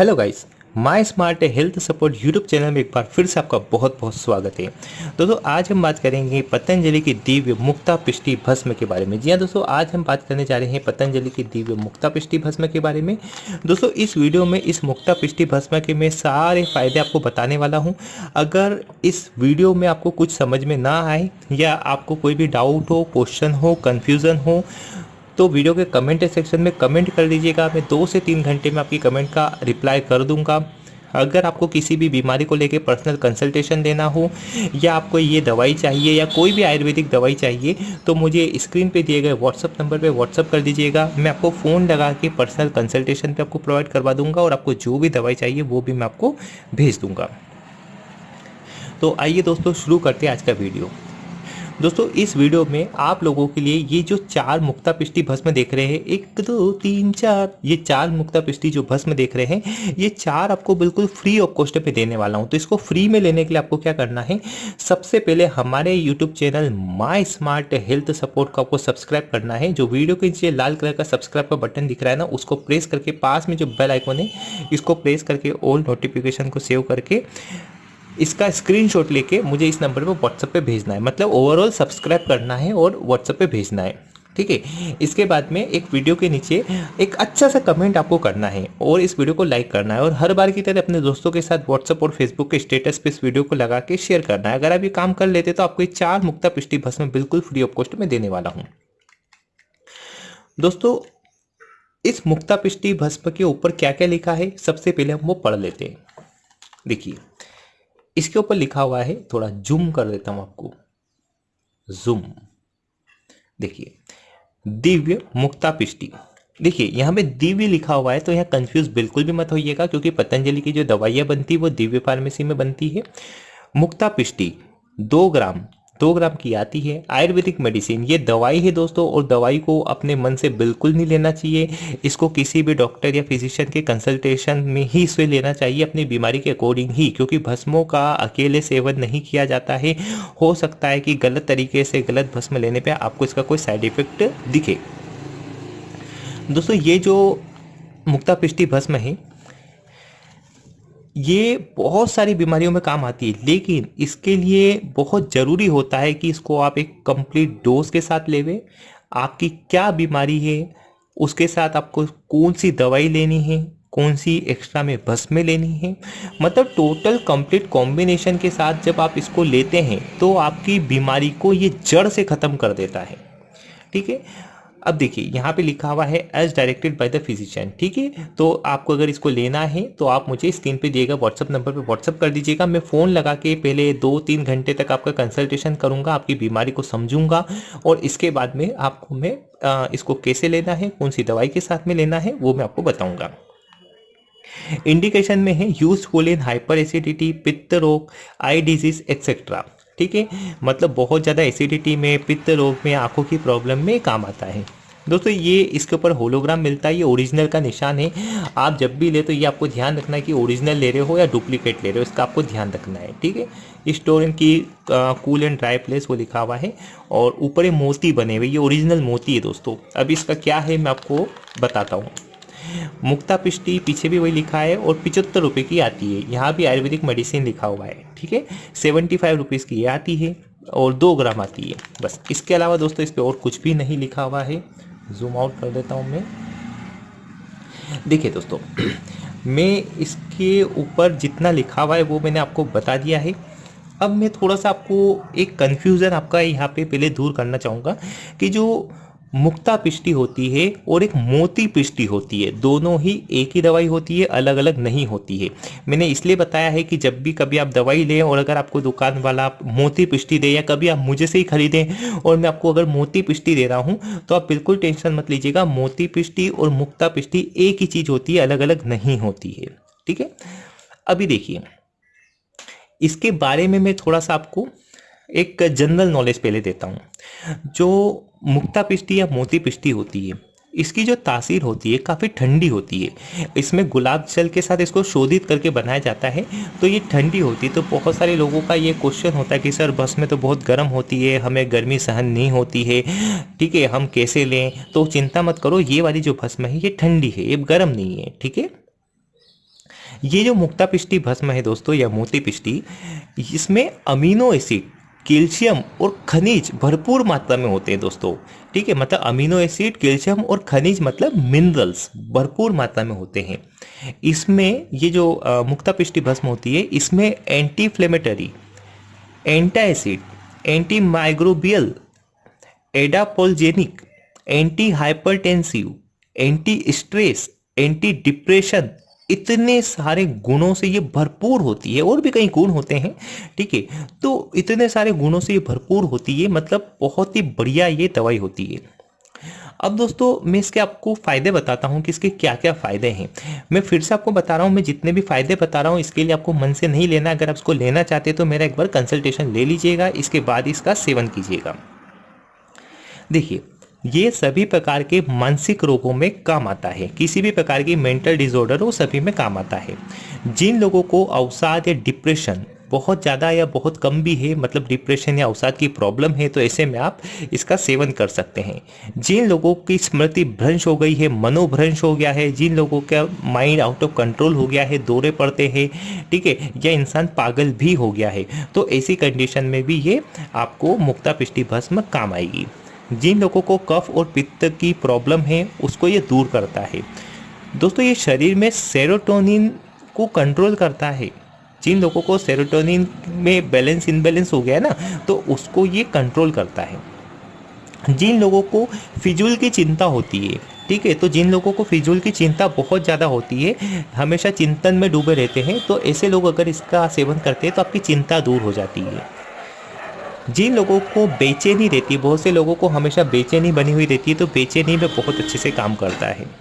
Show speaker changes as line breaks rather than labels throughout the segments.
Hello guys my smart health support YouTube channel में एक बार फिर से आपका बहुत बहुत स्वागत है। दोस्तों, आज हम बात करेंगे पतंजलि की दिव्य मुक्ता पिष्टि भस्म के बारे में। जी हाँ दोस्तों, आज हम बात करने जा रहे हैं पतंजलि की दिव्य मुक्ता पिष्टि भस्म के बारे में। दोस्तों, इस वीडियो में इस मुक्ता पिष्टि भस्म के मैं सारे फ़ायदे आपको बताने वाला हूँ। अगर इस वीडियो में आपको कुछ समझ में ना आए या आपको कोई भी डाउट हो, क्वेश्चन हो कन्फ्यूज़न हो तो वीडियो के कमेंट सेक्शन में कमेंट कर दीजिएगा। मैं दो से तीन घंटे में आपकी कमेंट का रिप्लाई कर दूँगा। अगर आपको किसी भी बीमारी को लेकर पर्सनल कंसल्टेशन देना हो, या आपको ये दवाई चाहिए, या कोई भी आयुर्वेदिक दवाई चाहिए तो मुझे स्क्रीन पे दिए गए व्हाट्सअप नंबर पे व्हाट्सअप कर दीजिएगा। मैं आपको फ़ोन लगा के पर्सनल कंसल्टेशन पे आपको प्रोवाइड करवा दूँगा, और आपको जो भी दवाई चाहिए, वो भी मैं आपको भेज दूँगा। तो आइए दोस्तों, शुरू करते हैं आज का वीडियो। दोस्तों, इस वीडियो में आप लोगों के लिए ये जो चार मुक्ता पिष्टि भस्म देख रहे हैं, एक, दो, तीन, चार, ये चार मुक्ता पिष्टि जो भस्म देख रहे हैं, ये चार आपको बिल्कुल फ्री ऑफ़ कॉस्ट पे देने वाला हूँ। तो इसको फ्री में लेने के लिए आपको क्या करना है, सबसे पहले हमारे YouTube channel my smart health support को आपको सब्सक्राइब करना है। जो वीडियो के नीचे लाल कलर का सब्सक्राइब का बटन दिख रहा है ना, उसको प्रेस करके पास में जो बेल आइकन है, इसको प्रेस करके ऑल नोटिफिकेशन को सेव करके इसका स्क्रीनशॉट लेके मुझे इस नंबर पर व्हाट्सएप पे भेजना है। मतलब ओवरऑल सब्सक्राइब करना है और व्हाट्सएप पे भेजना है। ठीक है? इसके बाद में एक वीडियो के नीचे एक अच्छा सा कमेंट आपको करना है और इस वीडियो को लाइक करना है और हर बार की तरह अपने दोस्तों के साथ व्हाट्सएप और फेसबुक के स्टेटस पे इस वीडियो को लगा के शेयर करना है। अगर आप ये काम कर लेते तो आपको चार मुक्ता पिष्टि भस्म बिल्कुल फ्री ऑफ़ कॉस्ट में देने वाला हूँ। दोस्तों, इस मुक्ता पिष्टि भस्म के ऊपर क्या क्या लिखा है? सबसे पहले हम वो पढ़ लेते हैं। देखिए इसके ऊपर लिखा हुआ है, थोड़ा जूम कर देता हूँ आपको। जूम देखिए, दिव्य मुक्ता पिष्टि। देखिए, यहाँ पे दिव्य लिखा हुआ है तो यहाँ कंफ्यूज बिल्कुल भी मत होइएगा, क्योंकि पतंजलि की जो दवाइयाँ बनती है, वो दिव्य फार्मेसी में बनती है। मुक्ता पिष्टि, दो ग्राम दो ग्राम की आती है। आयुर्वेदिक मेडिसिन, ये दवाई है दोस्तों, और दवाई को अपने मन से बिल्कुल नहीं लेना चाहिए। इसको किसी भी डॉक्टर या फिजिशियन के कंसल्टेशन में ही इसे लेना चाहिए, अपनी बीमारी के अकॉर्डिंग ही, क्योंकि भस्मों का अकेले सेवन नहीं किया जाता है। हो सकता है कि गलत तरीके से गलत भस्म लेने पर आपको इसका कोई साइड इफ़ेक्ट दिखे। दोस्तों, ये जो मुक्ता पिष्टि भस्म है ये बहुत सारी बीमारियों में काम आती है, लेकिन इसके लिए बहुत ज़रूरी होता है कि इसको आप एक कंप्लीट डोज के साथ लेवे। आपकी क्या बीमारी है, उसके साथ आपको कौन सी दवाई लेनी है, कौन सी एक्स्ट्रा में बस में लेनी है। मतलब टोटल कंप्लीट कॉम्बिनेशन के साथ जब आप इसको लेते हैं तो आपकी बीमारी को ये जड़ से ख़त्म कर देता है। ठीक है? अब देखिए, यहाँ पे लिखा हुआ है as directed by the physician ठीक है? तो आपको अगर इसको लेना है तो आप मुझे स्क्रीन पे दिएगा व्हाट्सअप नंबर पे व्हाट्सअप कर दीजिएगा। मैं फ़ोन लगा के पहले दो तीन घंटे तक आपका कंसल्टेशन करूँगा, आपकी बीमारी को समझूँगा और इसके बाद में आपको मैं इसको कैसे लेना है कौन सी दवाई के साथ में लेना है, वो मैं आपको बताऊँगा। इंडिकेशन में है यूजफुल इन हाइपर एसिडिटी पित्त रोग आई डिज़ीज़ एक्सेट्रा ठीक है? मतलब बहुत ज़्यादा एसिडिटी में, पित्त रोग में, आँखों की प्रॉब्लम में काम आता है। दोस्तों, ये इसके ऊपर होलोग्राम मिलता है, ये ओरिजिनल का निशान है। आप जब भी ले तो ये आपको ध्यान रखना है कि ओरिजिनल ले रहे हो या डुप्लीकेट ले रहे हो, इसका आपको ध्यान रखना है, ठीक है? स्टोर की कूल एंड ड्राई प्लेस वो लिखा हुआ है और ऊपर मोती बने हुए, ये ओरिजिनल मोती है दोस्तों। अब इसका क्या है, मैं आपको बताता हूँ। मुक्ता पिष्टि पीछे भी वही लिखा है और पिचहत्तर रुपये की आती है। यहाँ भी आयुर्वेदिक मेडिसिन लिखा हुआ है, ठीक है? सेवेंटी फाइव रुपीज़ की ये आती है और दो ग्राम आती है, बस। इसके अलावा दोस्तों, इस पर और कुछ भी नहीं लिखा हुआ है। जूम आउट कर देता हूँ मैं। देखिए दोस्तों, मैं इसके ऊपर जितना लिखा हुआ है, वो मैंने आपको बता दिया है। अब मैं थोड़ा सा आपको एक कन्फ्यूज़न आपका यहाँ पे पहले दूर करना चाहूँगा कि जो मुक्ता पिष्टि होती है और एक मोती पिष्टि होती है। दोनों ही एक ही दवाई होती है अलग अलग नहीं होती है। मैंने इसलिए बताया है कि जब भी कभी आप दवाई लें और अगर आपको दुकान वाला मोती पिष्टि दे या कभी आप मुझे से ही खरीदें और मैं आपको अगर मोती पिष्टि दे रहा हूँ तो आप बिल्कुल टेंशन मत लीजिएगा। मोती पिष्टि और मुक्ता पिष्टि एक ही चीज़ होती है अलग अलग नहीं होती है। ठीक है? अभी देखिए, इसके बारे में मैं थोड़ा सा आपको एक जनरल नॉलेज पहले देता हूँ। जो मुक्ता पिष्टी या मोती पिष्टी होती है, इसकी जो तासीर होती है, काफ़ी ठंडी होती है। इसमें गुलाब जल के साथ इसको शोधित करके बनाया जाता है। तो ये ठंडी होती है तो बहुत सारे लोगों का ये क्वेश्चन होता है कि, सर, बस में तो बहुत गर्म होती है, हमें गर्मी सहन नहीं होती है, ठीक है, हम कैसे लें? तो चिंता मत करो, ये वाली जो भस्म है, ये ठंडी है, ये गर्म नहीं है, ठीक है? ये जो मुक्ता पिष्टी भस्म है दोस्तों, या मोती पिष्टी, इसमें अमीनो एसिड कैल्शियम और खनिज भरपूर मात्रा में होते हैं दोस्तों। ठीक है मतलब अमीनो एसिड, कैल्शियम और खनिज मतलब मिनरल्स भरपूर मात्रा में होते हैं। इसमें ये जो मुक्ता पिष्टी भस्म होती है, इसमें anti inflammatory antacid anti microbial adaptogenic anti hypertensive anti stress anti depression इतने सारे गुणों से ये भरपूर होती है, और भी कई गुण होते हैं, ठीक है? तो इतने सारे गुणों से ये भरपूर होती है मतलब बहुत ही बढ़िया ये दवाई होती है। अब दोस्तों, मैं इसके आपको फ़ायदे बताता हूँ कि इसके क्या क्या फ़ायदे हैं। मैं फिर से आपको बता रहा हूँ, मैं जितने भी फ़ायदे बता रहा हूँ, इसके लिए आपको मन से नहीं लेना। अगर आप इसको लेना चाहते तो मेरा एक बार कंसल्टेशन ले लीजिएगा, इसके बाद इसका सेवन कीजिएगा। देखिए ये सभी प्रकार के मानसिक रोगों में काम आता है। किसी भी प्रकार की मेंटल डिसऑर्डर वो सभी में काम आता है। जिन लोगों को अवसाद या डिप्रेशन बहुत ज़्यादा या बहुत कम भी है मतलब डिप्रेशन या अवसाद की प्रॉब्लम है तो ऐसे में आप इसका सेवन कर सकते हैं। जिन लोगों की स्मृति भ्रंश हो गई है, मनोभ्रंश हो गया है, जिन लोगों का माइंड आउट ऑफ़ कंट्रोल हो गया है, दौरे पड़ते हैं, ठीक है, या इंसान पागल भी हो गया है तो ऐसी कंडीशन में भी ये आपको मुक्ता पिष्टि भस्म काम आएगी। जिन लोगों को कफ और पित्त की प्रॉब्लम है, उसको ये दूर करता है। दोस्तों, ये शरीर में सेरोटोनिन को कंट्रोल करता है। जिन लोगों को सेरोटोनिन में बैलेंस इनबैलेंस हो गया ना तो उसको ये कंट्रोल करता है। जिन लोगों को फिजूल की चिंता होती है, ठीक है तो जिन लोगों को फिजूल की चिंता बहुत ज़्यादा होती है, हमेशा चिंतन में डूबे रहते हैं तो ऐसे लोग अगर इसका सेवन करते हैं तो आपकी चिंता दूर हो जाती है। जिन लोगों को बेचैनी रहती है, बहुत से लोगों को हमेशा बेचैनी बनी हुई रहती है तो बेचैनी में बहुत अच्छे से काम करता है।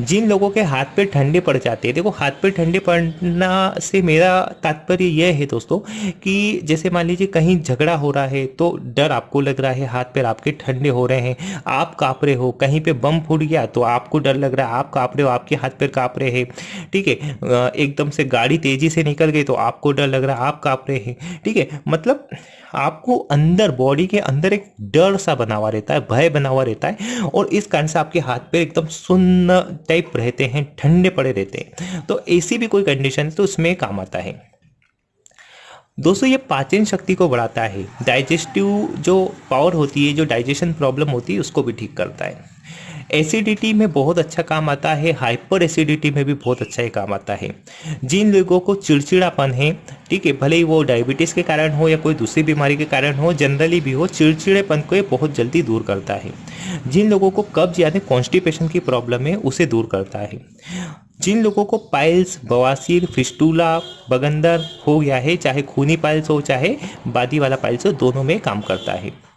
जिन लोगों के हाथ पे ठंडे पड़ जाते हैं, देखो हाथ पे ठंडे पड़ना से मेरा तात्पर्य यह है दोस्तों कि जैसे मान लीजिए कहीं झगड़ा हो रहा है तो डर आपको लग रहा है, हाथ पैर आपके ठंडे हो रहे हैं, आप काँप रहे हो, कहीं पे बम फूट गया तो आपको डर लग रहा है, आप काँप रहे हो, आपके हाथ पैर काँप रहे हैं, ठीक है एकदम से गाड़ी तेज़ी से निकल गई तो आपको डर लग रहा है, आप काँप रहे हैं, ठीक है मतलब आपको अंदर बॉडी के अंदर एक डर सा बना हुआ रहता है, भय बना हुआ रहता है और इस कारण से आपके हाथ पे एकदम सुन्न टाइप रहते हैं, ठंडे पड़े रहते हैं। तो ऐसी भी कोई कंडीशन तो उसमें काम आता है। दोस्तों, ये पाचन शक्ति को बढ़ाता है। डाइजेस्टिव जो पावर होती है, जो डाइजेशन प्रॉब्लम होती है, उसको भी ठीक करता है। एसिडिटी में बहुत अच्छा काम आता है, हाइपर एसिडिटी में भी बहुत अच्छा ही काम आता है। जिन लोगों को चिड़चिड़ापन है, ठीक है, भले ही वो डायबिटीज़ के कारण हो या कोई दूसरी बीमारी के कारण हो, जनरली भी हो, चिड़चिड़ेपन को ये बहुत जल्दी दूर करता है। जिन लोगों को कब्ज यानी कॉन्स्टिपेशन की प्रॉब्लम है, उसे दूर करता है। जिन लोगों को पाइल्स, बवासीर, फिस्टूला, बगंदर हो गया है, चाहे खूनी पाइल्स हो, चाहे बादी वाला पाइल्स हो, दोनों में काम करता है।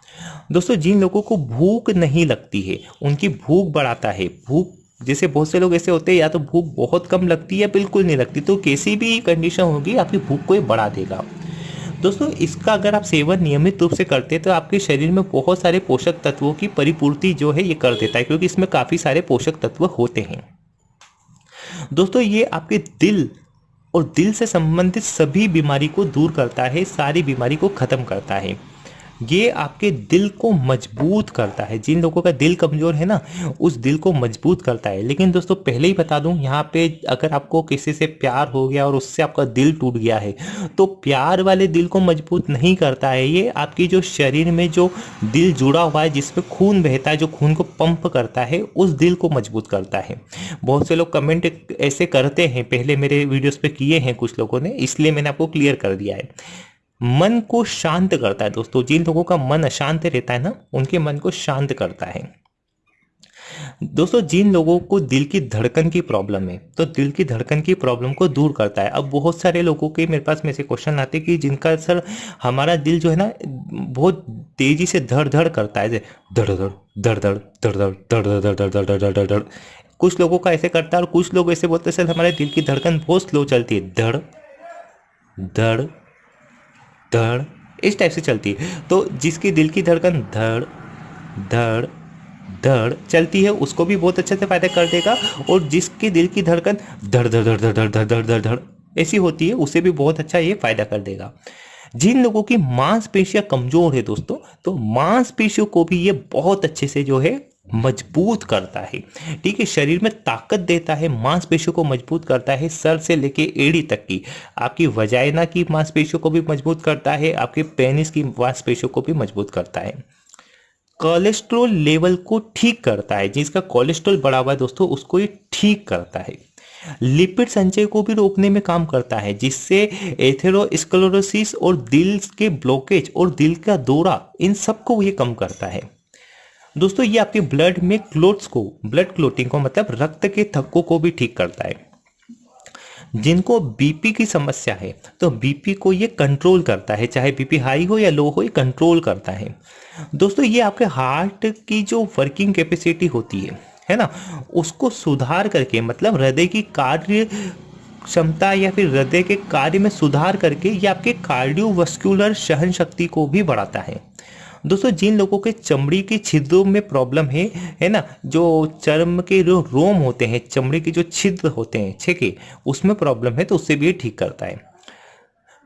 दोस्तों, जिन लोगों को भूख नहीं लगती है, उनकी भूख बढ़ाता है। भूख, जैसे बहुत से लोग ऐसे होते हैं, या तो भूख बहुत कम लगती है या बिल्कुल नहीं लगती तो कैसी भी कंडीशन होगी, आपकी भूख को बढ़ा देगा। दोस्तों, इसका अगर आप सेवन नियमित रूप से करते हैं तो आपके शरीर में बहुत सारे पोषक तत्वों की परिपूर्ति जो है, ये कर देता है, क्योंकि इसमें काफ़ी सारे पोषक तत्व होते हैं। दोस्तों, ये आपके दिल और दिल से संबंधित सभी बीमारी को दूर करता है, सारी बीमारी को ख़त्म करता है। ये आपके दिल को मज़बूत करता है। जिन लोगों का दिल कमज़ोर है ना, उस दिल को मज़बूत करता है। लेकिन दोस्तों, पहले ही बता दूँ, यहाँ पे अगर आपको किसी से प्यार हो गया और उससे आपका दिल टूट गया है तो प्यार वाले दिल को मज़बूत नहीं करता है। ये आपकी जो शरीर में जो दिल जुड़ा हुआ है जिसपे खून बहता है, जो खून को पंप करता है, उस दिल को मज़बूत करता है। बहुत से लोग कमेंट ऐसे करते हैं, पहले मेरे वीडियोस पे किए हैं कुछ लोगों ने, इसलिए मैंने आपको क्लियर कर दिया है। मन को शांत करता है दोस्तों। जिन लोगों का मन अशांत रहता है ना, उनके मन को शांत करता है। दोस्तों, जिन लोगों को दिल की धड़कन की प्रॉब्लम है तो दिल की धड़कन की प्रॉब्लम को दूर करता है। अब बहुत सारे लोगों के मेरे पास में से क्वेश्चन आते हैं कि जिनका सर हमारा दिल जो है ना, बहुत तेज़ी से धड़ धड़ करता है। धड़ धड़ धड़ धड़ धड़ धड़ धड़ धड़ धड़ धड़ धड़ धड़ धड़ कुछ लोगों का ऐसे करता है और कुछ लोग ऐसे बोलते हैं, सर, हमारे दिल की धड़कन बहुत स्लो चलती है। धड़ धड़ धड़, इस टाइप से चलती है। तो जिसकी दिल की धड़कन धड़ धड़ धड़ चलती है, उसको भी बहुत अच्छे से फ़ायदा कर देगा। और जिसकी दिल की धड़कन धड़ धड़ धड़ धड़ धड़ धड़ धड़ धड़, ऐसी होती है, उसे भी बहुत अच्छा ये फ़ायदा कर देगा। जिन लोगों की मांसपेशियाँ कमज़ोर है दोस्तों तो मांसपेशियों को भी ये बहुत अच्छे से जो है मज़बूत करता है। ठीक है, शरीर में ताकत देता है, मांसपेशियों को मज़बूत करता है, सर से लेके एड़ी तक की। आपकी वजाइना की मांसपेशियों को भी मज़बूत करता है, आपके पेनिस की मांसपेशियों को भी मज़बूत करता है। कोलेस्ट्रोल लेवल को ठीक करता है, जिसका कोलेस्ट्रोल बढ़ा हुआ है दोस्तों, उसको ये ठीक करता है। लिपिड संचय को भी रोकने में काम करता है, जिससे एथेरोस्क्लेरोसिस और दिल के ब्लॉकेज और दिल का दौरा, इन सबको ये कम करता है। दोस्तों, ये आपके ब्लड में क्लोट्स को ब्लड क्लोटिंग को मतलब रक्त के थक्कों को भी ठीक करता है। जिनको बीपी की समस्या है तो बीपी को ये कंट्रोल करता है, चाहे बीपी हाई हो या लो हो, ये कंट्रोल करता है। दोस्तों, ये आपके हार्ट की जो वर्किंग कैपेसिटी होती है है ना? उसको सुधार करके मतलब हृदय की कार्य क्षमता या फिर हृदय के कार्य में सुधार करके, ये आपके कार्डियोवस्कुलर सहन शक्ति को भी बढ़ाता है। दोस्तों, जिन लोगों के चमड़ी की छिद्रों में प्रॉब्लम है है ना, जो चर्म के जो रोम होते हैं, चमड़ी के जो छिद्र होते हैं छेके उसमें प्रॉब्लम है तो उससे भी ठीक करता है।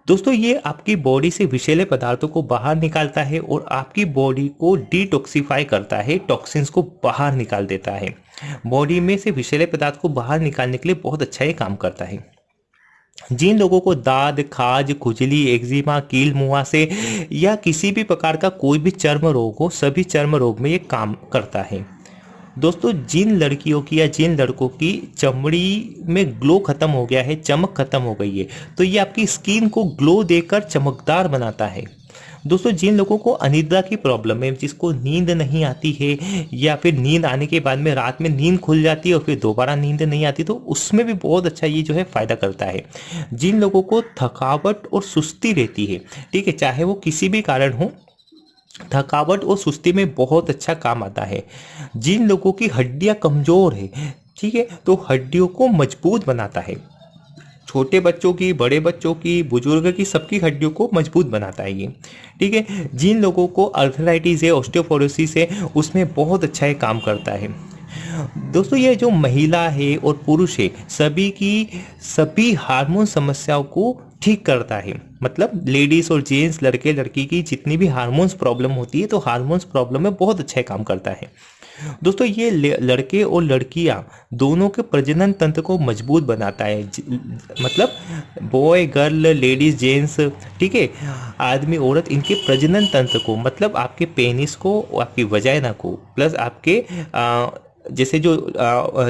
दोस्तों, ये आपकी बॉडी से विषैले पदार्थों को बाहर निकालता है और आपकी बॉडी को डिटॉक्सीफाई करता है टॉक्सिन्स को बाहर निकाल देता है। बॉडी में से विषैले पदार्थ को बाहर निकालने के लिए बहुत अच्छा ये काम करता है। जिन लोगों को दाद, खाज, खुजली, एक्जिमा, कील, मुआ से या किसी भी प्रकार का कोई भी चर्म रोग हो, सभी चर्म रोग में ये काम करता है। दोस्तों, जिन लड़कियों की या जिन लड़कों की चमड़ी में ग्लो खत्म हो गया है, चमक खत्म हो गई है तो ये आपकी स्किन को ग्लो देकर चमकदार बनाता है। दोस्तों, जिन लोगों को अनिद्रा की प्रॉब्लम है, जिसको नींद नहीं आती है, या फिर नींद आने के बाद में रात में नींद खुल जाती है और फिर दोबारा नींद नहीं आती तो उसमें भी बहुत अच्छा ये जो है फ़ायदा करता है। जिन लोगों को थकावट और सुस्ती रहती है, ठीक है, चाहे वो किसी भी कारण हो, थकावट और सुस्ती में बहुत अच्छा काम आता है। जिन लोगों की हड्डियाँ कमज़ोर है, ठीक है तो हड्डियों को मज़बूत बनाता है। छोटे बच्चों की, बड़े बच्चों की, बुज़ुर्ग की, सबकी हड्डियों को मज़बूत बनाता है ये। ठीक है? जिन लोगों को अर्थराइटिस है ऑस्टियोपोरोसिस है, उसमें बहुत अच्छा ये काम करता है। दोस्तों, ये जो महिला है और पुरुष है, सभी की, सभी हार्मोन समस्याओं को ठीक करता है। मतलब लेडीज़ और जेंट्स, लड़के, लड़की की जितनी भी हार्मोन्स प्रॉब्लम होती है तो हार्मोन्स प्रॉब्लम में बहुत अच्छा काम करता है। दोस्तों ये लड़के और लड़कियाँ दोनों के प्रजनन तंत्र को मज़बूत बनाता है। मतलब बॉय गर्ल लेडीज़ जेंट्स ठीक है? आदमी औरत इनके प्रजनन तंत्र को मतलब आपके पेनिस को आपकी वजाइना को प्लस आपके आ, जैसे जो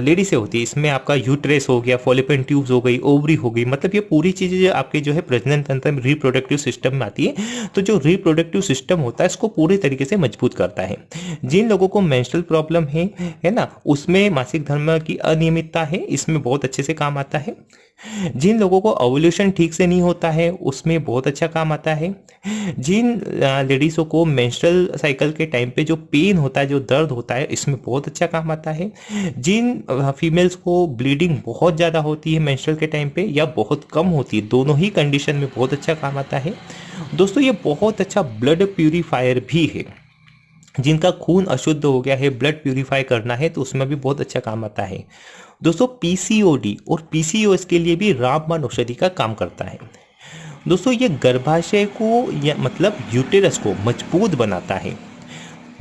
लेडी से होती है, इसमें आपका यूट्रेस हो गया फॉलिपेन ट्यूब्स हो गई, ओवरी हो गई मतलब ये पूरी चीज़ें आपके जो है प्रजनन तंत्र में रिप्रोडक्टिव सिस्टम में आती है तो जो रिप्रोडक्टिव सिस्टम होता है, इसको पूरे तरीके से मज़बूत करता है। जिन लोगों को मेंस्ट्रुअल प्रॉब्लम है है ना, उसमें मासिक धर्म की अनियमितता है, इसमें बहुत अच्छे से काम आता है। जिन लोगों को ओवल्यूशन ठीक से नहीं होता है, उसमें बहुत अच्छा काम आता है। जिन लेडीज़ों को मेंस्ट्रुअल साइकिल के टाइम पे जो पेन होता है, जो दर्द होता है, इसमें बहुत अच्छा काम आता है। जिन फीमेल्स को ब्लीडिंग बहुत ज़्यादा होती है मेंस्ट्रुअल के टाइम पे या बहुत कम होती है। दोनों ही कंडीशन में बहुत अच्छा काम आता है। दोस्तों, ये बहुत अच्छा ब्लड प्यूरीफायर भी है। जिनका खून अशुद्ध हो गया है ब्लड प्यूरिफाई करना है तो उसमें भी बहुत अच्छा काम आता है। दोस्तों पीसीओडी और पीसीओएस के लिए भी रामबाण औषधि का काम करता है। दोस्तों, ये गर्भाशय को या मतलब यूटेरस को मज़बूत बनाता है।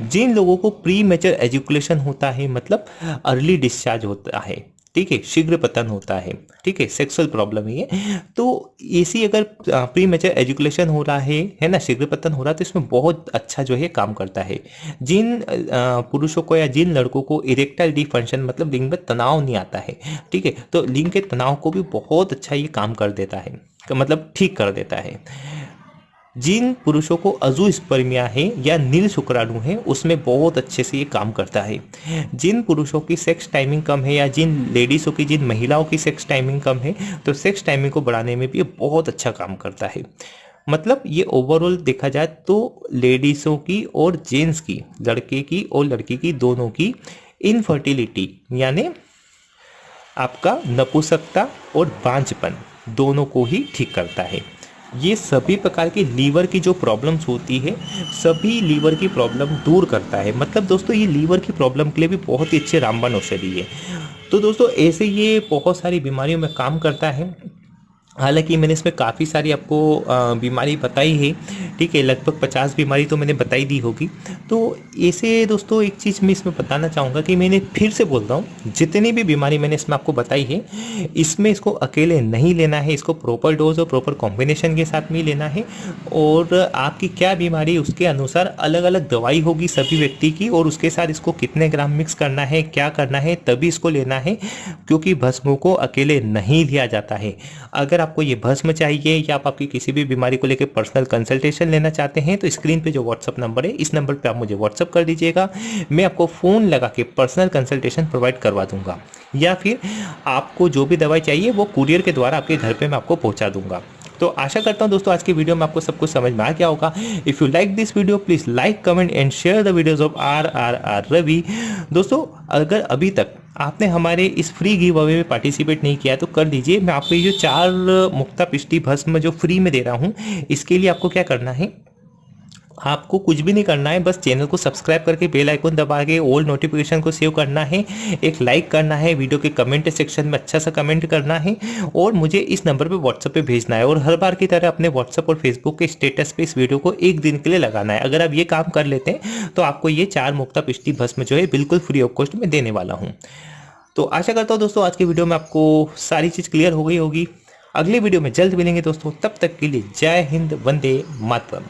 जिन लोगों को प्री मेचर एजुकेशन होता है मतलब अर्ली डिस्चार्ज होता है, ठीक है, शीघ्र पतन होता है, ठीक है सेक्सुअल प्रॉब्लम है तो ऐसी अगर प्री मेचर एजुकेशन हो रहा है है ना, शीघ्र पतन हो रहा है तो इसमें बहुत अच्छा जो है काम करता है। जिन पुरुषों को या जिन लड़कों को इरेक्टाइल डिफंक्शन मतलब लिंग में तनाव नहीं आता है, ठीक है तो लिंग के तनाव को भी बहुत अच्छा ये काम कर देता है मतलब ठीक कर देता है। जिन पुरुषों को अजू स्पर्मिया है या नील शुक्राणु है, उसमें बहुत अच्छे से ये काम करता है। जिन पुरुषों की सेक्स टाइमिंग कम है या जिन लेडीज़ों की, जिन महिलाओं की सेक्स टाइमिंग कम है तो सेक्स टाइमिंग को बढ़ाने में भी ये बहुत अच्छा काम करता है। मतलब ये ओवरऑल देखा जाए तो लेडीज़ों की और जेंट्स की, लड़के की और लड़की की दोनों की इनफर्टिलिटी यानी आपका नपुसकता और बांझपन दोनों को ही ठीक करता है। ये सभी प्रकार की लीवर की जो प्रॉब्लम्स होती है, सभी लीवर की प्रॉब्लम दूर करता है। मतलब दोस्तों, ये लीवर की प्रॉब्लम के लिए भी बहुत ही अच्छे रामबन औषधि है। तो दोस्तों, ऐसे ये बहुत सारी बीमारियों में काम करता है। हालाँकि मैंने इसमें काफ़ी सारी आपको बीमारी बताई है, ठीक है, लगभग पचास बीमारी तो मैंने बताई दी होगी। तो ऐसे दोस्तों, एक चीज़ मैं इसमें बताना चाहूँगा कि मैंने फिर से बोलता हूँ, जितनी भी बीमारी मैंने इसमें आपको बताई है, इसमें इसको अकेले नहीं लेना है, इसको प्रॉपर डोज और प्रॉपर कॉम्बिनेशन के साथ में लेना है, और आपकी क्या बीमारी उसके अनुसार अलग अलग दवाई होगी सभी व्यक्ति की, और उसके साथ इसको कितने ग्राम मिक्स करना है, क्या करना है, तभी इसको लेना है, क्योंकि भस्मों को अकेले नहीं लिया जाता है। अगर आपको ये भस्म चाहिए या आप आपकी किसी भी बीमारी को लेकर पर्सनल कंसल्टेशन लेना चाहते हैं तो स्क्रीन पे जो व्हाट्सअप नंबर है, इस नंबर पे आप मुझे व्हाट्सअप कर दीजिएगा। मैं आपको फ़ोन लगा के पर्सनल कंसल्टेशन प्रोवाइड करवा दूँगा। या फिर आपको जो भी दवाई चाहिए, वो कुरियर के द्वारा आपके घर पर मैं आपको पहुँचा दूँगा। तो आशा करता हूँ दोस्तों, आज की वीडियो में आपको सब कुछ समझ में आ गया होगा। If you like this video please like comment and share the videos of R R R Ravi दोस्तों, अगर अभी तक आपने हमारे इस फ्री गिव अवे में पार्टिसिपेट नहीं किया तो कर दीजिए। मैं आपको ये जो चार मुक्ता पिष्टी भस्म जो फ्री में दे रहा हूँ, इसके लिए आपको क्या करना है? आपको कुछ भी नहीं करना है, बस चैनल को सब्सक्राइब करके बेल आइकन दबा के ओल्ड नोटिफिकेशन को सेव करना है, एक लाइक करना है वीडियो के कमेंट सेक्शन में अच्छा सा कमेंट करना है और मुझे इस नंबर पे व्हाट्सएप पे भेजना है और हर बार की तरह अपने व्हाट्सएप और फेसबुक के स्टेटस पे इस वीडियो को एक दिन के लिए लगाना है। अगर आप ये काम कर लेते हैं तो आपको ये चार मुक्ता पिछली भस्म जो है बिल्कुल फ्री ऑफ़ कॉस्ट में देने वाला हूँ। तो आशा करता हूँ दोस्तों, आज की वीडियो में आपको सारी चीज़ क्लियर हो गई होगी। अगले वीडियो में जल्द मिलेंगे दोस्तों, तब तक के लिए जय हिंद, वंदे मातरम।